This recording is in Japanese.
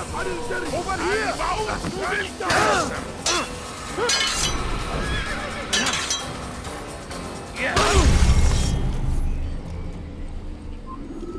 Over here! Warum? Du willst!